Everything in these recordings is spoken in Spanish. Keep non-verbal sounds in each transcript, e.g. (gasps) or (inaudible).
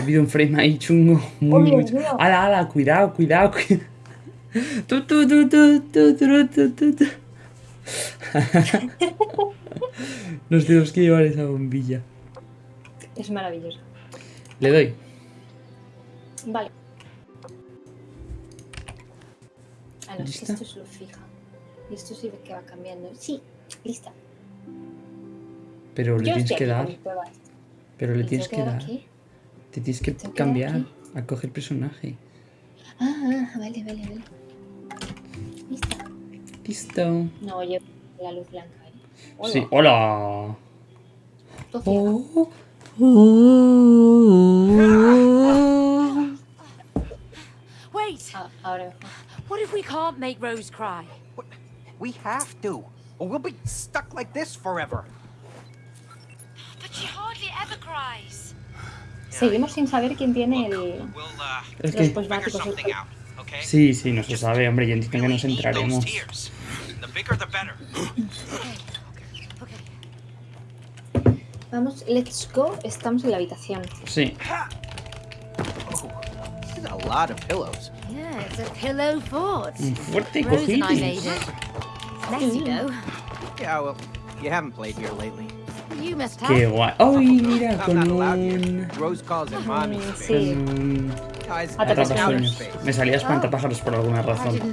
Ha habido un frame ahí chungo. Muy, Oye, muy mira. Ala, ala, cuidado, cuidado. cuidado. Tu, tu, tu, tu, tu, tu, tu, tu, tu. (laughs) Nos tenemos que llevar esa bombilla. Es maravilloso. Le doy. Vale. A los ¿Lista? esto es lo fija. Y esto sí que va cambiando. Sí, lista. Pero le Yo tienes que dar. Pero le ¿Me tienes que dar. aquí? Te tienes que cambiar aquí? a coger personaje. Ah, ah, vale, vale, vale. Listo. No, yo la luz blanca. ¿eh? Hola, Sí, hola. Oh, oh. Wait! Ah, ahora. What if we can't make Rose cry? We have to, or we'll be stuck like this forever. But she hardly ever cries. Seguimos sin saber quién tiene el... Es que... los posmáticos. Sí, sí, no se sabe, hombre, yo entiendo que nos entraremos. Vamos, let's go. Estamos en la habitación. Sí. Un fuerte cojín. Qué guay. ¡Ay, mira! Con un... Sí. Em, con... Me salía espantapájaros por alguna razón. (laughs)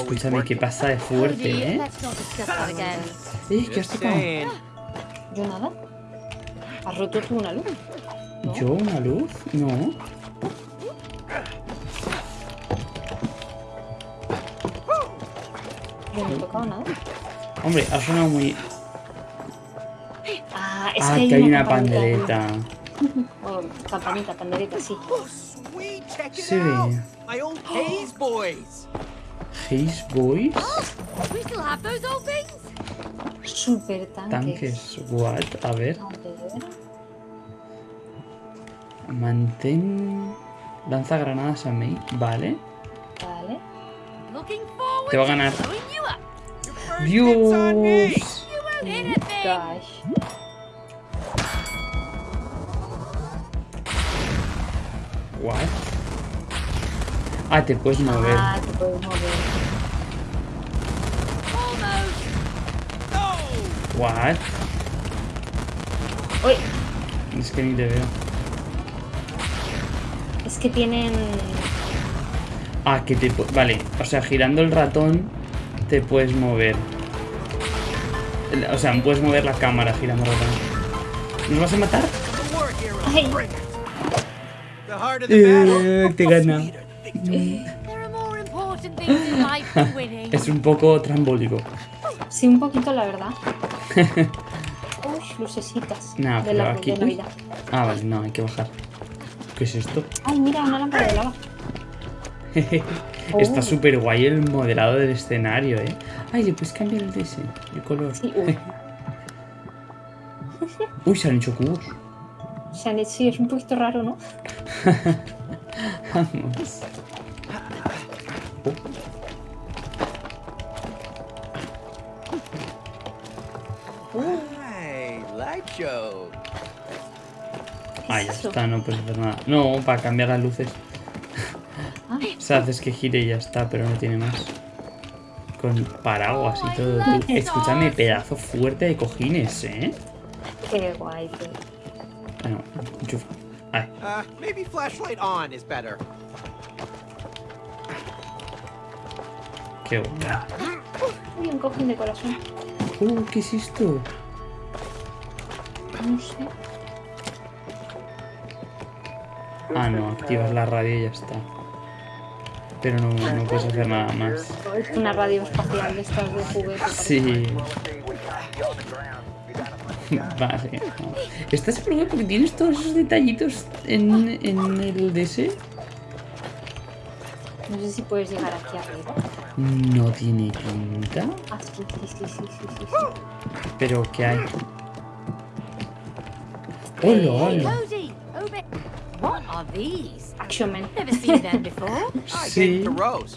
Escúchame, ¿qué pasa de fuerte, eh? ¿Eh? ¿Qué has tocado? Yo nada. ¿Has roto tú una luz? ¿Yo una luz? No. Yo no he tocado nada. Hombre, ha sonado muy ah, que hay, una, pandereta. Oh, campanita, pandereta, sí. Sí. Haze Boys. Haze Boys. Super tanques. Tanques, what? A ver. Mantén. Lanza granadas a mí. Vale. Vale. Te va a ganar. Dios. Gosh. What? Ah, te puedes mover. Ah, te puedes mover. What? Uy, Es que ni te veo. es que tienen... Ah, que te... Vale, o sea, girando el ratón te puedes mover. O sea, puedes mover la cámara girando el ratón. ¿Nos vas a matar? Ay. Eh, te gana. Es un poco trambólico. Sí, un poquito, la verdad. (laughs) Uy, lucecitas. Nah, de pero la aquí- de Navidad. Ah, vale, no, hay que bajar. ¿Qué es esto? Ay, mira, una lámpara de lava. (laughs) Está Oh. súper guay el modelado del escenario, ¿eh? Ay, le puedes cambiar el DS, el color. Sí, uy. (laughs) Uy, se han hecho cubos. Se han hecho- sí, es un poquito raro, ¿no? Vamos. Hey, light show. Ah, ya eso? está, no puedes hacer nada. No, para cambiar las luces. Ah. O sea, haces que gire y ya está, pero no tiene más. Con paraguas y todo. tú. Escúchame, pedazo fuerte de cojines, ¿eh? Qué guay, tío. Uh, maybe flashlight on is better. qué guay. Uy, un cojín de corazón. Uh, ¿qué es esto? No sé. Ah, no, activas la radio y ya está. Pero no, no puedes hacer nada más. Es una radio espacial de estas de juguete. Sí. (laughs) Vale. no. ¿Estás seguro porque tienes todos esos detallitos en, en el DS? No sé si puedes llegar aquí arriba. No tiene pinta. Ah, sí, sí, sí, sí, sí. Pero ¿qué hay? ¡Hola, hola! What are these? Action Man. Never seen them before. (laughs) I Sí. gave it to Rose.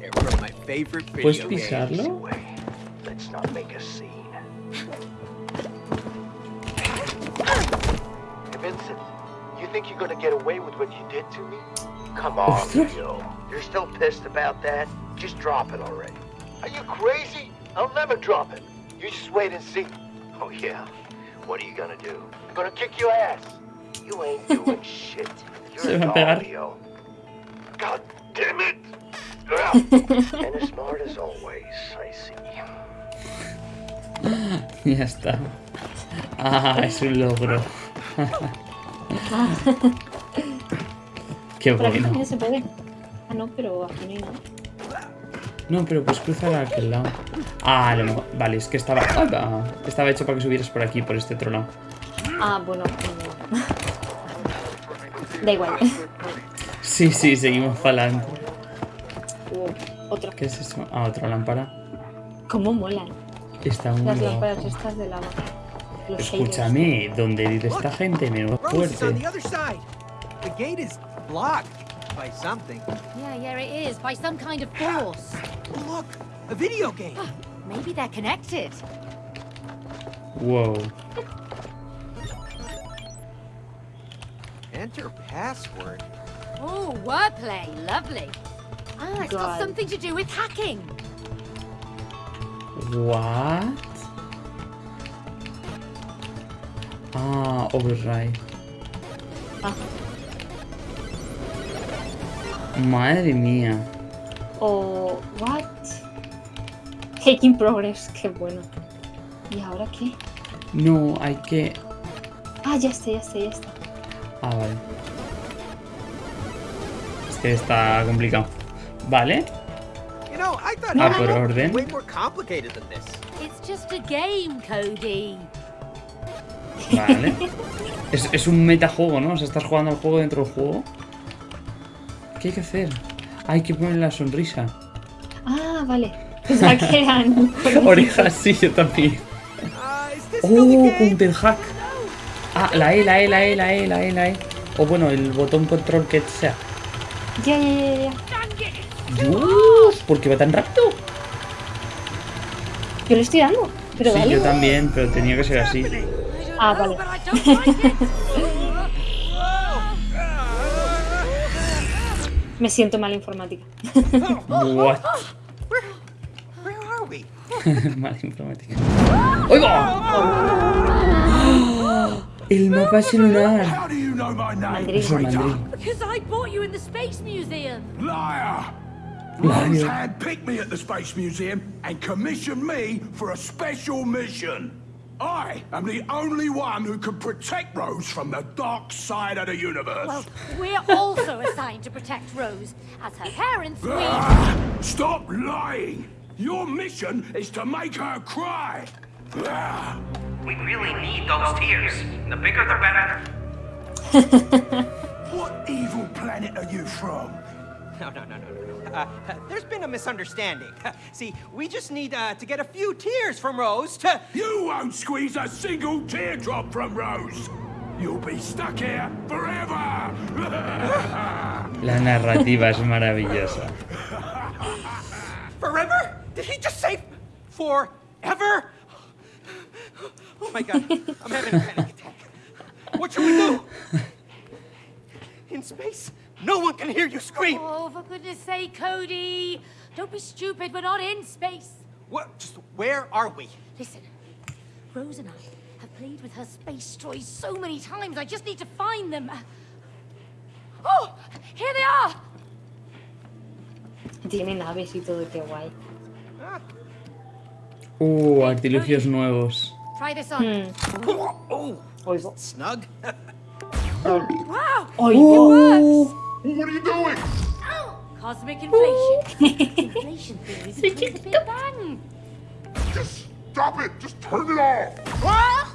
They're from my favorite video ¿Puedes pisarlo? Let's not make a scene. Think you're gonna get away with what you did to me? Come on, Leo. You're still pissed about that? Just drop it already. Are you crazy? I'll never drop it. You just wait and see. Oh, yeah. What are you gonna do? I'm gonna kick your ass. You ain't (laughs) doing shit. You're a dog, Leo. God damn it! (laughs) and as smart as always, I see. Ya está. Ah, es un logro. (laughs) (laughs) Qué aquí bueno. se puede. Ah, no, pero aquí no hay nada. No, pero pues cruzar a aquel lado. Ah, a lo mejor- Vale, es que estaba. ah, estaba hecho para que subieras por aquí, por este otro lado. Ah, bueno. no. Da igual. Sí, sí, seguimos para adelante. Uh, otro. ¿Qué es eso? Ah, otra lámpara. ¿Cómo molan Está muy las lámparas estas de lava? Los shaders. Escúchame, ¿dónde vive esta gente? Menudo Rose is on fuerte. the other side. The gate is blocked by something. Yeah, yeah, it is. By some kind of force. Look, a video game. Maybe they're connected. Whoa. Enter password. Oh, wordplay. Lovely. Ah, it's got something to do with hacking. What? Ah, override. Ah, Madre mía. o. ¿What? Taking progress, qué bueno. ¿Y ahora qué? No, hay que. Ah, ya está, ya está, ya está. Ah, vale. Es que está complicado. Vale. You know, I thought Ah, it por was orden. way more complicated than this. It's just a game, Cody. Vale. Es, es un metajuego, ¿no? O sea, estás jugando al juego dentro del juego. ¿Qué hay que hacer? Hay que poner la sonrisa. Ah, vale. Pensaba que eran. (laughs) Orejas, sí, yo también. ¡Oh! game? Counterhack. Ah, la E, la E, la E, la E, la E, la E. O bueno, el botón control que sea. Ya, ya, ya, ya. ¡Dios! ¿Por qué va tan rápido? Yo le estoy dando. Pero Sí, dale. yo también, pero tenía que ser así. Ah, vale. (laughs) Me siento mal informática. What? (laughs) Mala informática. ¡Oiga! (gasps) El mapa es lunar. How do you know my name, Mandril. Es el traitor? mandril. because I bought you in the Space Museum. Liar! Liar. Rose handpicked me at the Space Museum and commissioned me for a special mission. I am the only one who can protect Rose from the dark side of the universe. Well, we're also assigned to protect Rose. As her parents, we... Ah, stop lying! Your mission is to make her cry. Ah, We really need those tears. The bigger the better. (laughs) what evil planet are you from? No, no, no, no, no, no. Uh, there's been a misunderstanding. (laughs) See, we just need uh, to get a few tears from Rose to. You won't squeeze a single teardrop from Rose. You'll be stuck here forever. (laughs) La narrativa es maravillosa. Forever? Did he just say forever? Oh my god, I'm having a panic attack. What should we do? In space, no one can hear you scream. Oh, for goodness sake, Cody. Don't be stupid. We're not in space. What? Just where are we? Listen, Rose and I have played with her space toys so many times. I just need to find them. Oh, here they are. Tiene naves y todo, qué guay. Uh, artilugios nuevos. Try this on. Hmm. oh, Oigo. snug. (laughs) Wow. Oigo. Works. What are you doing? Oh, Cosmic inflation. (laughs) inflation theories include the Big Bang. Just stop it. Just turn it off. What?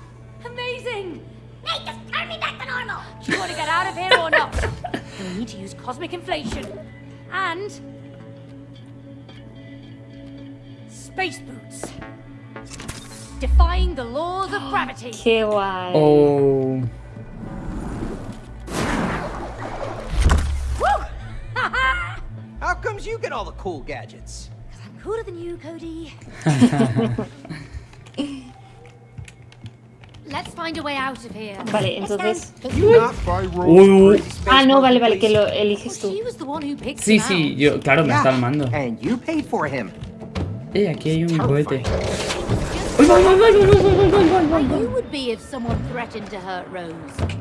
Amazing. Hey, just turn me back to normal. Do you want to get out of here or not? (laughs) we need to use cosmic inflation. And... Space boots. Defying the laws of gravity. Qué guay. Oh. How comes you get all the cool gadgets? Because I'm cooler than you, Cody. (laughs) Let's find a way out of here. Vale, entonces... Not Uy, uy. Ah, no, vale, vale, que lo eliges Well, tú. she was the one who picked Sí, sí, yo, claro, me está armando. And you paid for him. Eh, aquí hay un cohete. Like you would be if someone threatened to hurt Rose.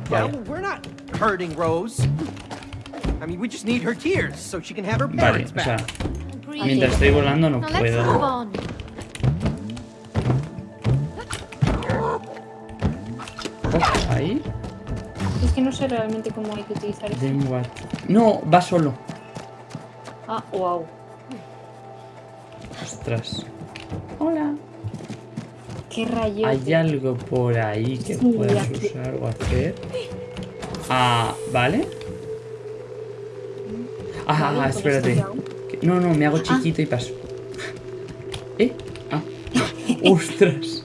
Well, Vale, we're not hurting Rose. Vale, o sea, mientras estoy volando no Now let's move puedo. Oh, ahí. Es que no sé realmente cómo hay que utilizar esto. No, va solo. Ah, wow. Ostras. Hola. Qué rayo. ¿Hay algo por ahí que Sí, puedas usar o hacer? Ah, ¿vale? Ah, ah, con espérate. No, no, me hago chiquito y paso. (laughs) ¿Eh? Ah. (laughs) ¡Ostras!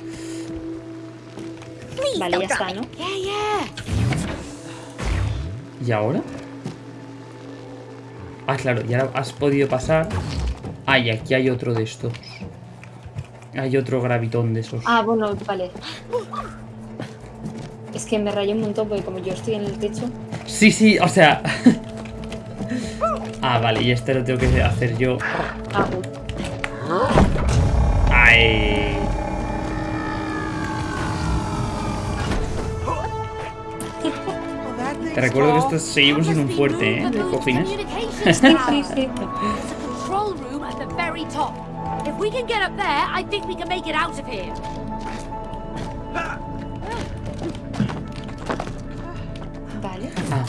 Vale, ya está, ¿no? ¿Y ahora? Ah, claro, y ahora has podido pasar. Ah, y aquí hay otro de estos. Hay otro gravitón de esos. Ah, bueno, vale. Es que me rayé un montón porque como yo estoy en el techo... Sí, sí, o sea. (laughs) ah, vale, y este lo tengo que hacer yo. Ah. ¡Ay! Te recuerdo que esto seguimos en un fuerte, ¿eh? Communications Sí, sí, sí. (laughs) There's a control room at the very top. If we can get up there, I think we can make it out of here. Vale. Ah,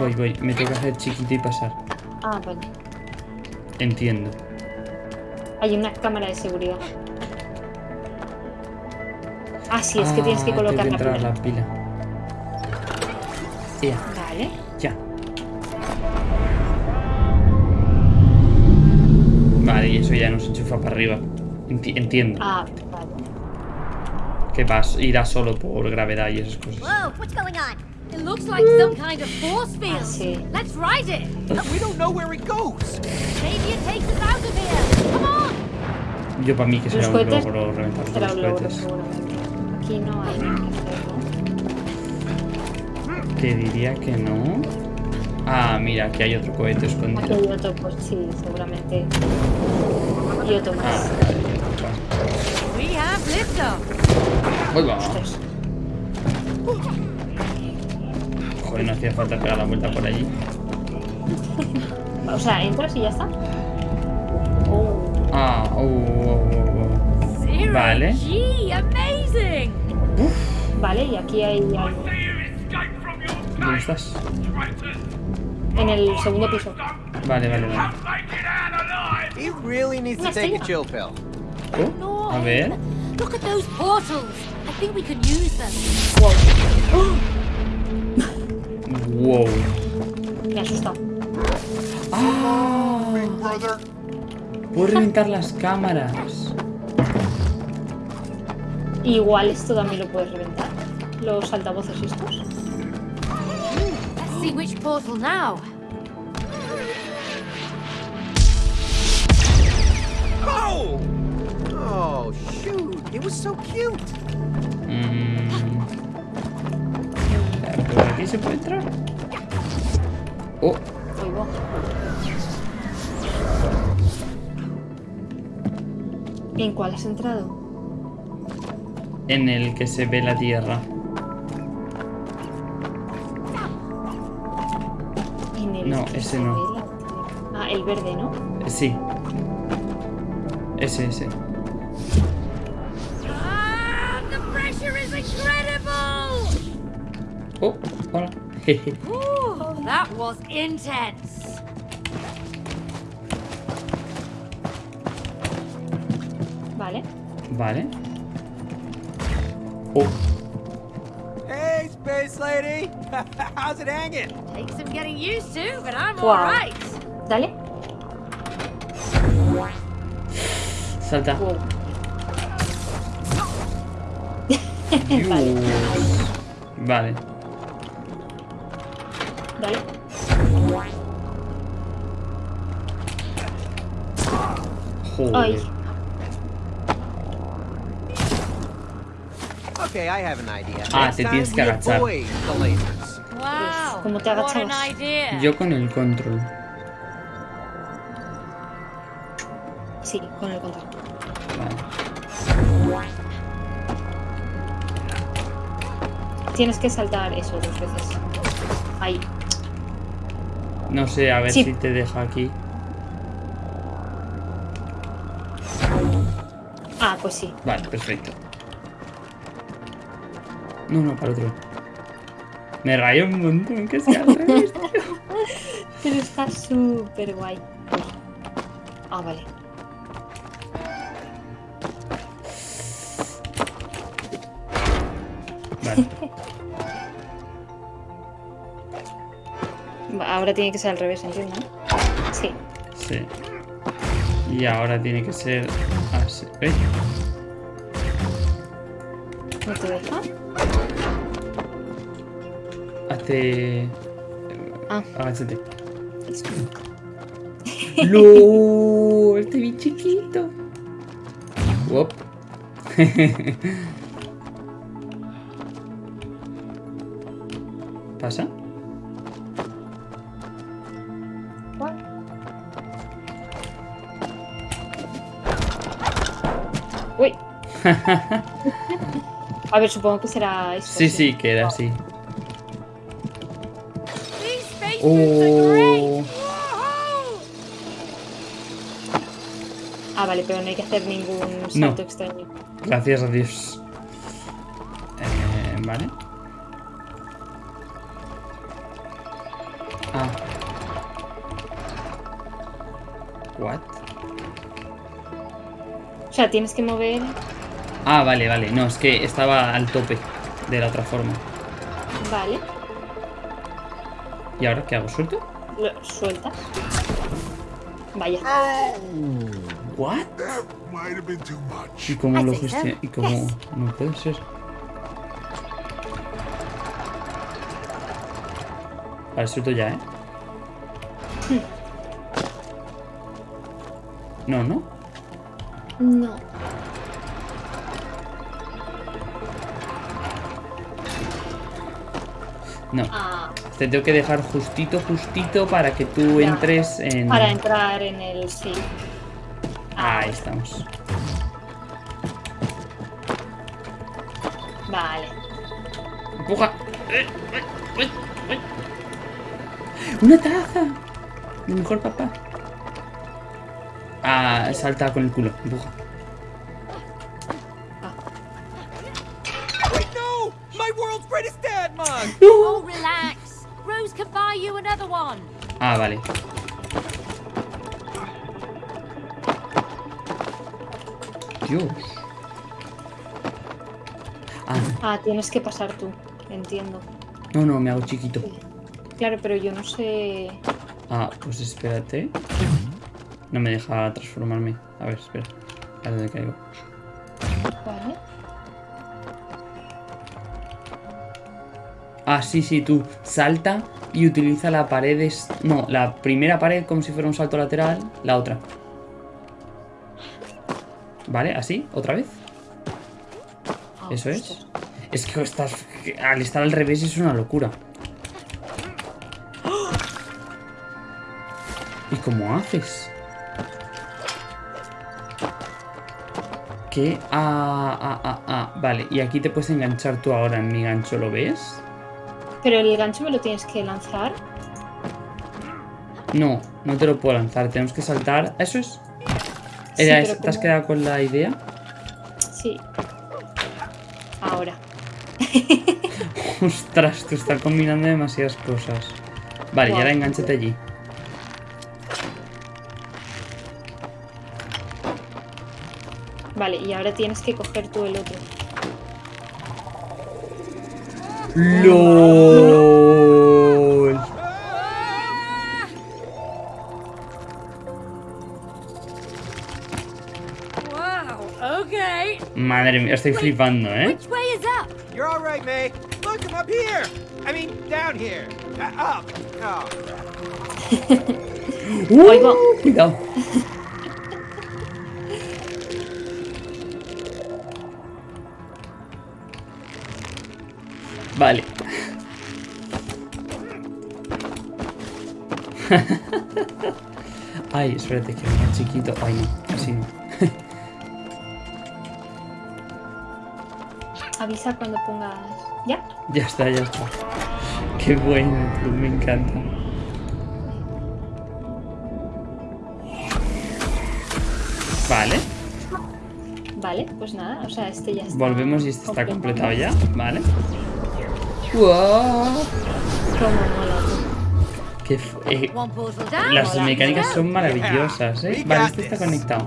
voy, voy. Me tengo que hacer chiquito y pasar. Ah, vale. Entiendo. Hay una cámara de seguridad. Ah, sí, es que tienes que Ah, colocar la que entrar pila. la pila. Ya, Vale. ya. Vale, y eso ya nos enchufa para arriba. Enti- entiendo. Ah, vale. Que vas, irá solo por gravedad y esas cosas. Whoa, what's going on? It looks like some kind of force field. Ah. Let's ride it. We don't know where it goes. Maybe it takes us out of here. Come on. Yo para mí que será un cohetes. logro reventar los cohetes. Aquí no hay. Te diría que no. Ah, mira, aquí hay otro cohete Aquí escondido. hay otro, pues sí, seguramente. Y otro Ah, más. vale, vale. We have va. Joder, no hacía falta pegar la vuelta por allí. (laughs) O sea, entras y ya está. Oh, Ah, oh, oh, oh, Zero Vale. G, amazing. vale, y aquí hay algo. ¿Dónde estás? En el segundo piso. Vale, vale, vale. He really needs to take a chill pill. Oh, a ver. Look at those portals. I think we can use them. Wow. (gasps) Me ha asustado. Puedo reventar las cámaras. Igual esto también lo puedes reventar. Los altavoces estos. Let's see which portal now. Oh! Oh, shoot. It was so cute. Mm. ¿Por aquí se puede entrar? Oh. ¿En cuál has entrado? en el que se ve la tierra. En el No, que ese se no. ve la. Ah, el verde, ¿no? Sí. Ese, ese. (laughs) Ooh, that was intense. Vale. Vale. Oh, Hey, Space Lady. (laughs) How's it hanging? Takes some getting used to, but I'm Wow. all right. Dale. salta. Wow. Dios. (laughs) Vale. Joder. Ay. Okay, I have an idea. Ah, te tienes que agachar. avoid the lasers. Wow. ¿Cómo te idea. Yo con el control. Sí, con el control. Vale. Tienes que saltar eso dos veces. Ahí. No sé, a ver Sí. si te deja aquí. Pues sí. Vale, perfecto. No, no, para otro. Me rayo un montón que sea al revés. (laughs) Pero está súper guay. Ah, vale. Vale. (laughs) Va, Ahora tiene que ser al revés, entiendo, ¿no? Sí. Sí. Y ahora tiene que ser así. ¿Ves? ¿No te deja? Hazte. Ah. Agáchate. ¡No! Estoy bien chiquito. Wop. (laughs) ¿Pasa? Uy. (laughs) A ver, supongo que será esto. Sí, sí, que era así. Oh. Ah, vale, pero no hay que hacer ningún salto extraño. Gracias a Dios. Eh, vale. Ah. What? O sea, tienes que mover. Ah, vale, vale. No, es que estaba al tope de la otra forma. Vale. ¿Y ahora qué hago? ¿Suelto? Lo sueltas. Vaya. ¿What? Too much. ¿Y cómo lo gestiona? ¿Y cómo? Yes. No puede ser. Vale, suelto ya, ¿eh? No, no. No. No. Ah, Te tengo que dejar justito, justito para que tú Ya. entres en... para entrar en el sí. Ahí estamos. Vale. ¡Empuja! ¡Eh, eh, eh, eh! ¡Una taza! Mi mejor papá. Ah, salta con el culo. Empuja. Ah, vale. Dios. Ah, Ah, tienes que pasar tú. Entiendo. no, no, me hago chiquito. Claro, pero yo no sé. Ah, pues espérate. No me deja transformarme. A ver, espera. A dónde caigo. Vale. Ah, sí, sí, tú. Salta y utiliza la pared. No, la primera pared como si fuera un salto lateral. La otra. ¿Vale? ¿Así? ¿Otra vez? Ah, Eso es. Es que estás, que al estar al revés es una locura. ¿Y cómo haces? ¿Qué? Ah, ah, ah, ah. Vale, y aquí te puedes enganchar tú ahora en mi gancho, ¿lo ves? Pero el gancho me lo tienes que lanzar. No, no te lo puedo lanzar. Tenemos que saltar. ¿Eso es? Sí, Era ¿Te has quedado con la idea? Sí. Ahora. (laughs) Ostras, tú estás combinando demasiadas cosas. Vale, y Guau. ahora enganchate allí. Vale, y ahora tienes que coger tú el otro. LOL. Wow. Okay. Madre mía, estoy flipando, ¿eh? Which way is up? You're all right, May. Look, I'm up here. I mean, down here. Uh, up. Oh. (laughs) Oigo. Uh, cuidado. Vale. (laughs) Ay, espérate, que es chiquito. Ay, no, así no. (laughs) Avisa cuando pongas. ¿Ya? Ya está, ya está. Qué bueno, me encanta. Vale, Vale, pues nada, o sea, este ya está. volvemos y este está completado. completado ya. Vale. ¡Wow! Cómo mola, tú. Qué f- eh, las mecánicas son maravillosas, ¿eh? Vale, este está conectado.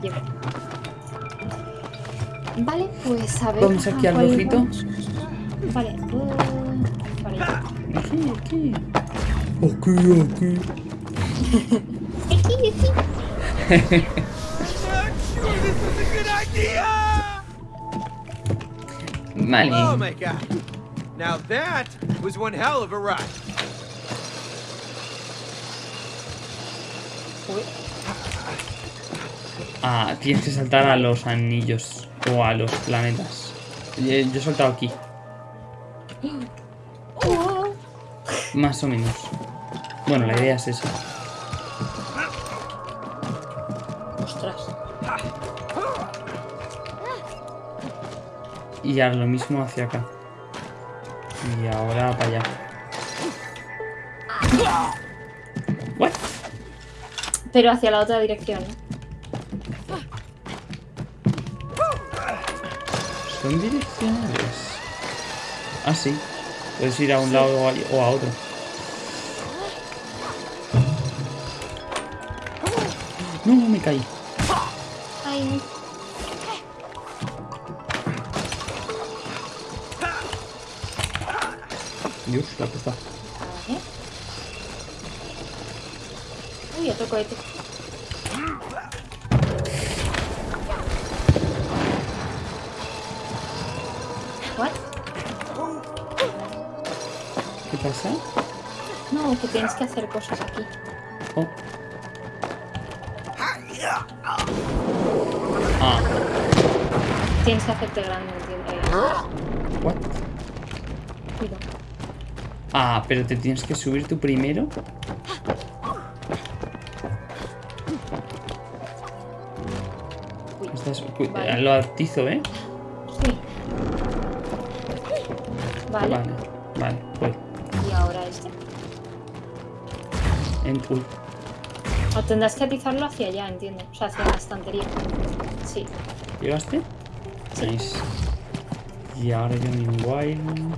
Vale, pues a ver. Vamos aquí ¿a al rojito. Vale, uh, vale. Aquí, aquí. Aquí, aquí. Aquí, aquí. Vale. Now that was one hell of a ride. Ah, tienes que saltar a los anillos o a los planetas. Yo he saltado aquí, más o menos. Bueno, la idea es esa. ostras. Y ahora lo mismo hacia acá. Y ahora para allá. What? Pero hacia la otra dirección. ¿eh? Son direccionales. Ah, sí. Puedes ir a un lado o a- o a otro. No, me caí. La puta. vale. Uy, otro cohete. ¿What? ¿Qué pasa? No, que tienes que hacer cosas aquí. Oh. Ah, Tienes que hacerte grande, entiendo. Ah, pero te tienes que subir tú primero. Estás, Vale. Lo atizo, ¿eh? Sí. Vale. Vale, vale, voy. Y ahora este. En- uy, O tendrás que atizarlo hacia allá, entiendo. O sea, hacia la estantería. Sí. ¿Llegaste? Nice. Y ahora yo mi wild.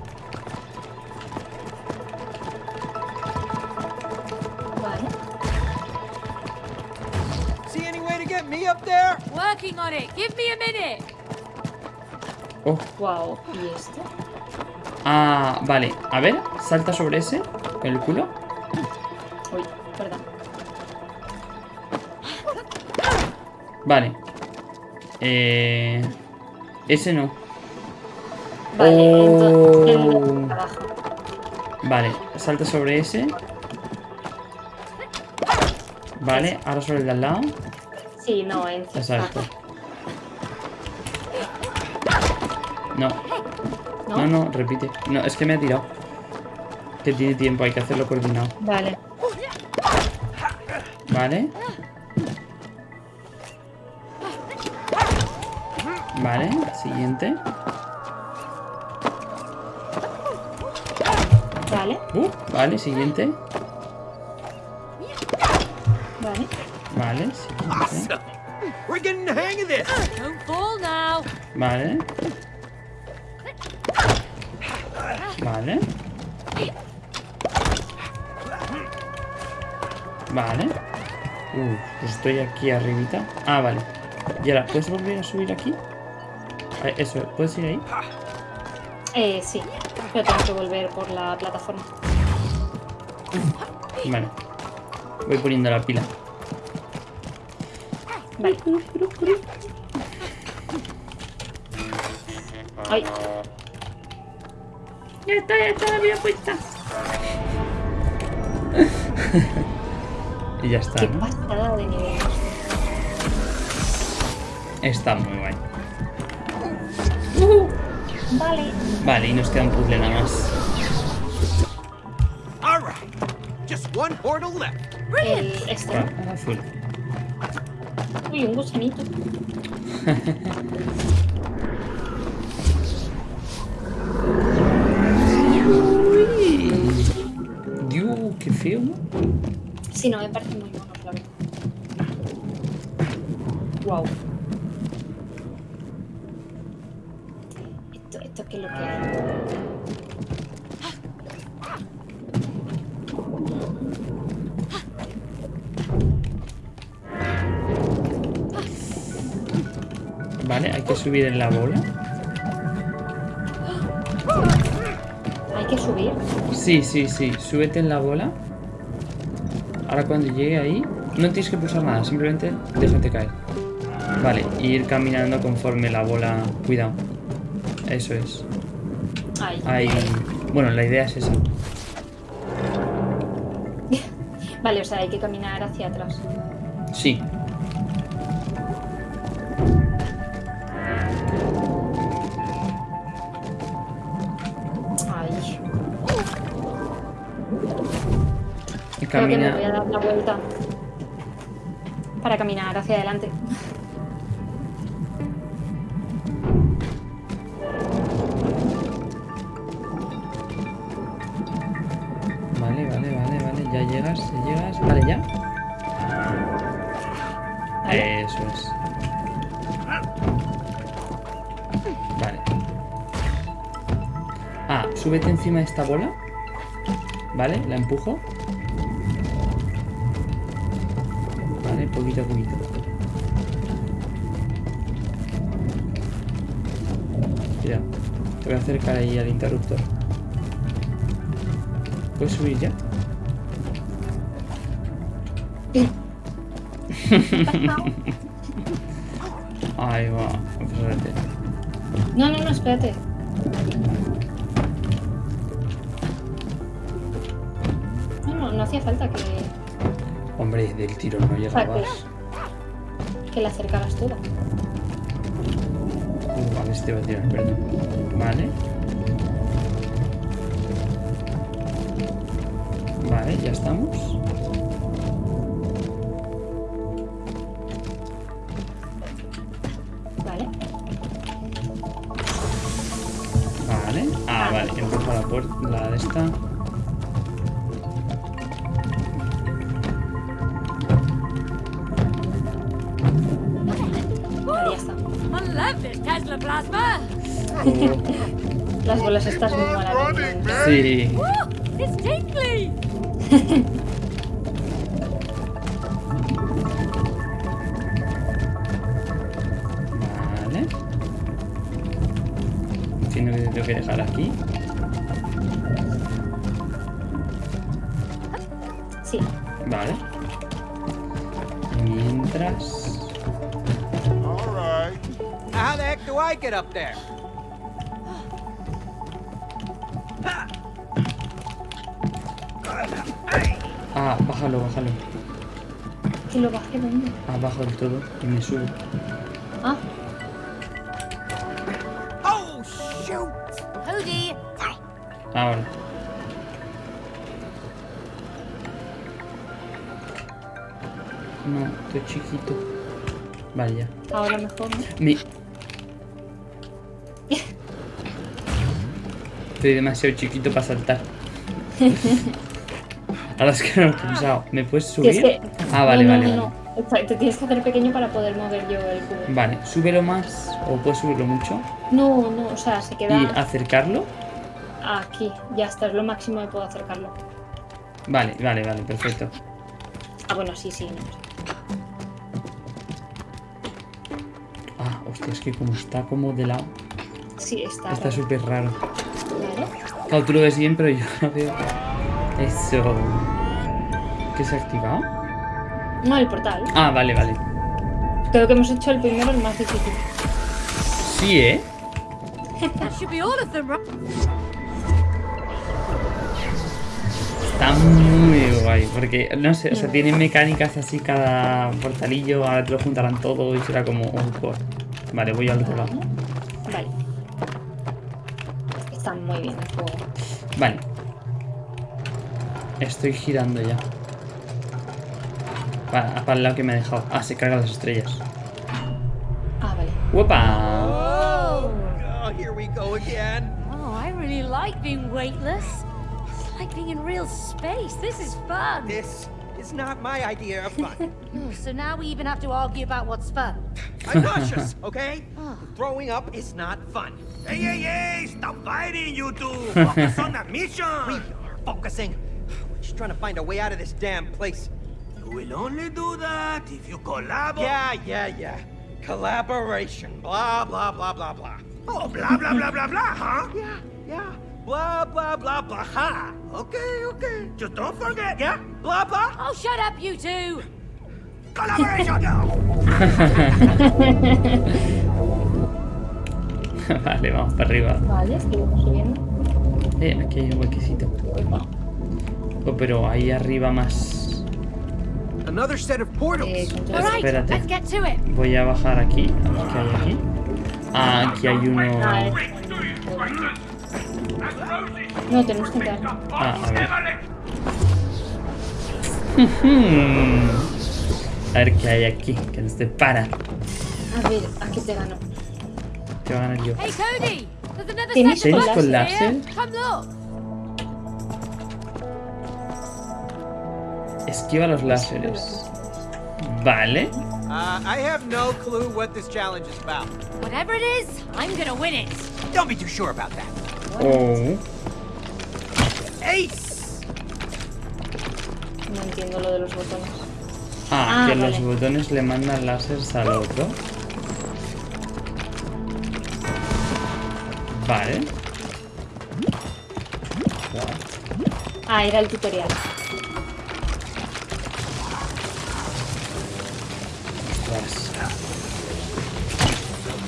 Up there? Working on it. Give me a minute. Oh, Wow. ¿Y este? ah, vale. A ver, salta sobre ese con el culo. Uy, perdón. Vale. Eh, ese no. Vale, entonces Oh. abajo. Vale, salta sobre ese. Vale, ahora sobre el de al lado. Sí, no, en Exacto. No, ¿No? no, no, repite. No, es que me ha tirado. Que tiene tiempo, hay que hacerlo coordinado. Vale. Vale. Vale, siguiente. Vale, Uh, vale, siguiente. Fall now. Vale. Vale. Vale. Uh, pues estoy aquí arribita. Ah, vale. Y ahora, ¿puedes volver a subir aquí? Ah, Eso, ¿puedes ir ahí? Eh, sí. Pero tengo que volver por la plataforma. Vale. Voy poniendo la pila. Vale. Ay, Ya está, ya está la vida puesta. (laughs) y ya está, qué ¿no? pasada de nivel. Está muy guay. Vale. Vale, y nos queda un puzzle nada más. All right. Just one portal left. El este. El azul. Uy, un gusanito. Dios, qué feo, ¿no? Sí, no, me parece muy mono, la verdad. Wow. Subir en la bola. Hay que subir. Sí, sí, sí. Súbete en la bola. Ahora cuando llegue ahí, no tienes que pulsar nada, simplemente déjate caer. Vale, ir caminando conforme la bola. Cuidado. Eso es. Ahí. Bueno, la idea es esa. (laughs) Vale, o sea, hay que caminar hacia atrás. Y Creo que me voy a dar la vuelta. Para caminar hacia adelante. Vale, vale, vale, vale. Ya llegas, ya llegas. Vale, ya. Súbete encima de esta bola. Vale, la empujo. Vale, poquito a poquito. Cuidado. Te voy a acercar ahí al interruptor. ¿Puedes subir ya? (laughs) Ahí va. Espérate. No, no, no, espérate. Del tiro no llegabas. que, la acercaras toda. Uh, a ver si te va a tirar, perdón. Vale. Vale, ya estamos. Vale. Vale. Ah, vale, empuja la puerta, la de esta. Plasma. Las bolas estas muy malas. Sí. It's tingly. Vale. Entiendo que te tengo que dejar aquí. Heck do I get up there? Ah, bájalo, bájalo. Que lo bajé dónde. Abajo del todo y me subo. Ah, Oh, shoot! Hoogie. Ahora. No, estoy chiquito. Vale, ya. ahora mejor. ¿no? Estoy demasiado chiquito para saltar. (laughs) Ahora es que no lo he pensado. ¿Me puedes es subir? que- Ah, vale, no, vale, no, vale. no. Exacto, Te tienes que hacer pequeño para poder mover yo el cubo. Vale, súbelo más o puedes subirlo mucho No, no, o sea, se queda y acercarlo. aquí. Ya está, es lo máximo que puedo acercarlo. Vale, vale, vale, perfecto. Ah, bueno, sí, sí. No. Ah, hostia, es que como está como de lado, Sí, está. está súper raro. Claro, tú lo ves bien, pero yo (laughs) no veo. Eso. ¿Qué se ha activado? No, el portal. Ah, vale, vale. Creo que hemos hecho el primero, el más difícil. Sí, ¿eh? Está muy guay, porque, no sé, o sea, tiene mecánicas así cada portalillo, ahora te lo juntarán todo y será como un core. Vale, voy al otro lado. Muy bien el juego. Vale. Estoy girando ya. Para, para el lado que me ha dejado. Ah, se cargan las estrellas. Ah, vale. ¡Uepa! Oh, here we go again. Oh, I really like being weightless. It's like being in real space. This is fun. This is not my idea of fun. (laughs) Oh, so now we even have to argue about what's fun. I'm nauseous, okay? Oh. Throwing up is not fun. Hey, hey, hey! Stop fighting, you two! (laughs) Focus on the mission! We are focusing. We're just trying to find a way out of this damn place. You will only do that if you collaborate. Yeah, yeah, yeah. Collaboration. Blah, blah, blah, blah, blah. Oh, blah, blah, blah, blah, blah, huh? Yeah, yeah. Blah, blah, blah, blah. Ha. Okay, okay. Just don't forget, Yeah? Blah, blah. Oh, shut up, you two! collaboration (laughs) (laughs) vale, vamos para arriba. Vale, seguimos subiendo. Eh, aquí hay un huequecito. Oh, pero ahí arriba más. Another set of portals. Eh, control. All right, Espérate. let's get to it. Voy a bajar aquí. A ver qué hay aquí. Ah, aquí hay uno. No, tenemos que entrar. Ah, a ver. (laughs) A ver qué hay aquí. Que nos depara. A ver, aquí te gano. Te va a ganar yo. Hey, Cody! There's another ¿Tienes of con láser? here. Come look. Esquiva los láseres. Vale. Uh, I have no clue what this challenge is about. Whatever it is, I'm gonna win it. Don't be too sure about that. Oh. Ace! No entiendo lo de los botones. Ah, Ah, que los botones le mandan láseres al otro. Vale. Ah, era el tutorial.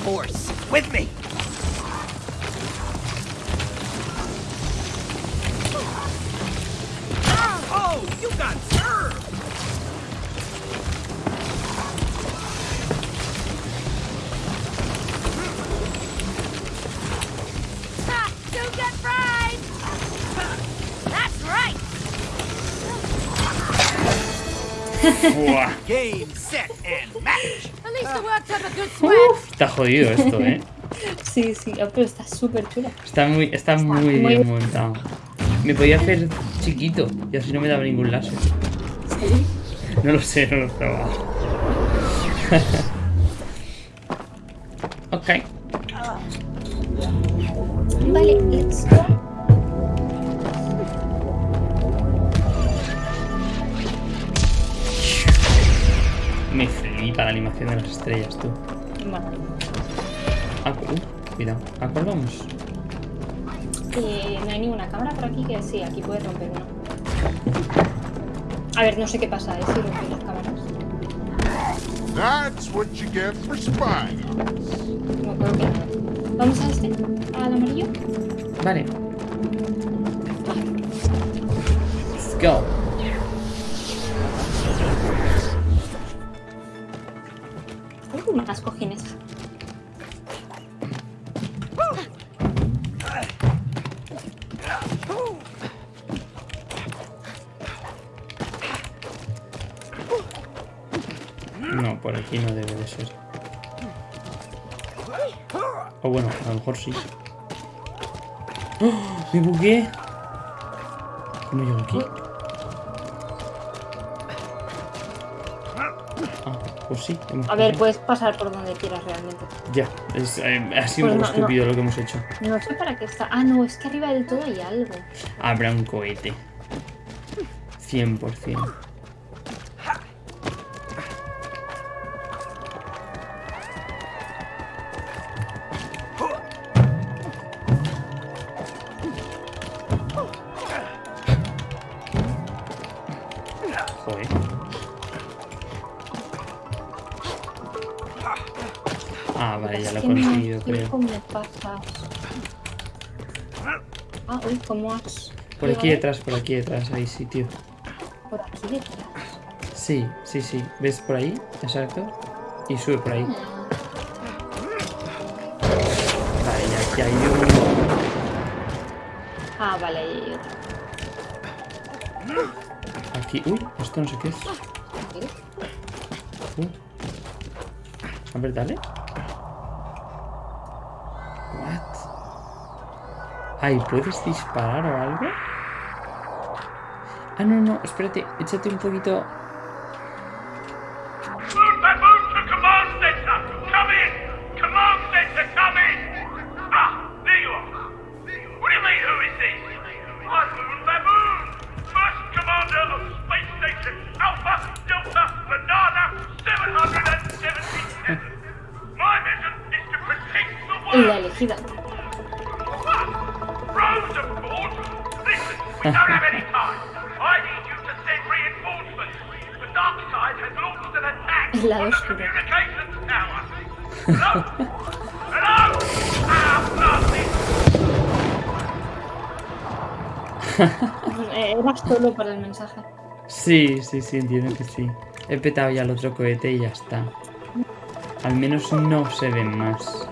Force. With me. Game, set, and match! At least I worked up a good sweat. Está jodido esto, eh. Sí, sí, ah, pero está súper chula. Está muy, está muy muy bien montado. Me podía hacer chiquito y así no me daba ningún láser. Sí. No lo sé, no lo he probado. (laughs) ok. Vale, Me flipa la animación de las estrellas, tú. Vale. Ah, uh, cuidado. ¿A cuál vamos? Eh, no hay ninguna cámara por aquí que sí, aquí puedes romper una. A ver, no sé qué pasa, ¿eh? Si rompes las cámaras. That's what you get for spying. No creo que no. ¿Vamos a este? ¿Al amarillo? Vale. Let's go. Más cojines. No, por aquí no debe de ser. O bueno, a lo mejor sí. ¡Oh! ¡Me bugué! ¿Cómo llego aquí? Pues sí. hemos A ver, puedes pasar por donde quieras realmente. Ya, es, eh, ha sido un Pues poco no, no. estúpido lo que hemos hecho. No sé para qué está. Ah, no, es que arriba del todo hay algo. Habrá un cohete. 100%. creo. ¿Cómo pasas? Ah, uy, ¿cómo has...? Por aquí detrás, por aquí detrás, hay sitio. ¿Por aquí detrás? Sí, sí, sí. ¿Ves por ahí? Exacto. Y sube por ahí. Vale, aquí hay un... Ah, vale, ahí hay otro. Aquí... Uy, esto no sé qué es. Ah, uh. A ver, dale. Ay, ¿puedes disparar o algo? Ah, no, no, espérate, échate un poquito mensaje. Sí, sí, sí, entiendo que sí. He petado ya el otro cohete y ya está. Al menos no se ven más.